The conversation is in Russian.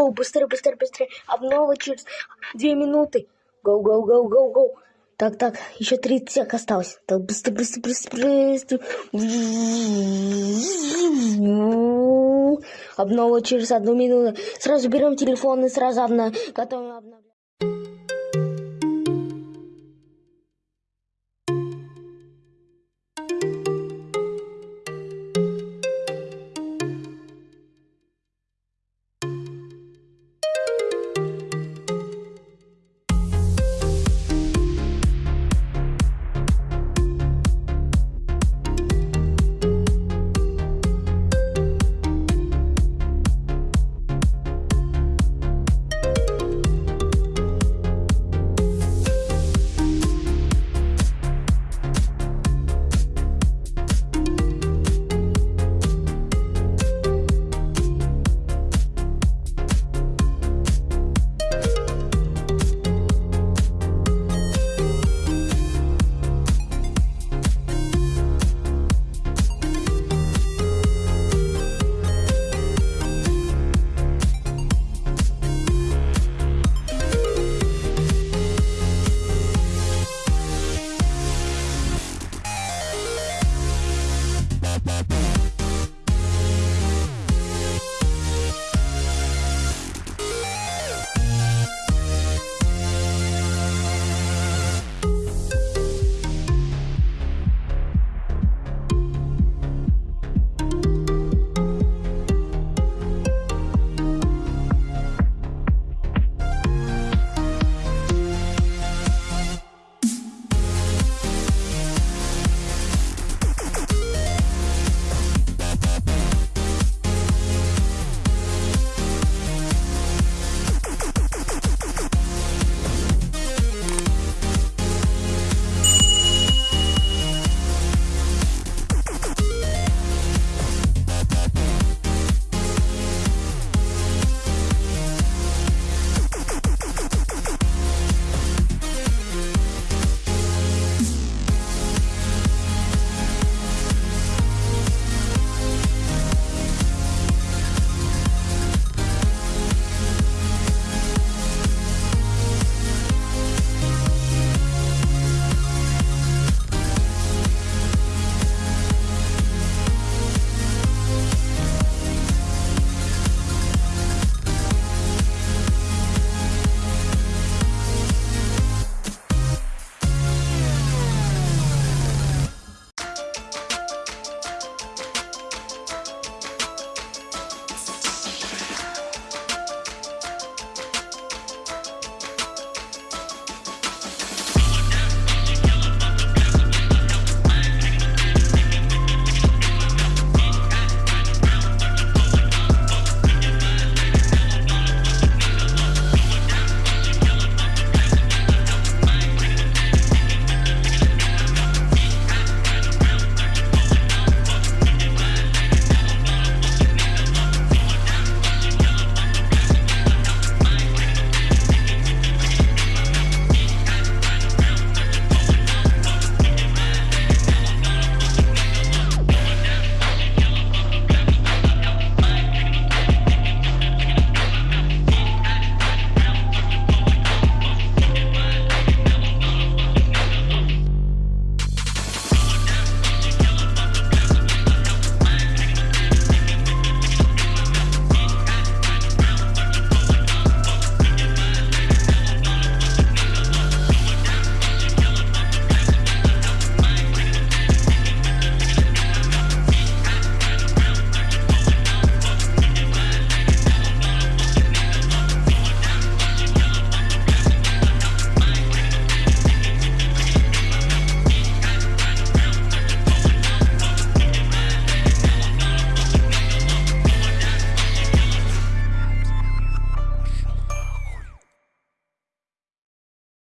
Оу, быстрее, быстрее, быстрее. Обнова через две минуты. Гоу, гоу, гоу, гоу, гоу. Так, так, еще 30 сек осталось. Так, быстро, быстро, быстро, быстро. Обнова через одну минуту. Сразу берем телефон и сразу обна... готовим обновлять.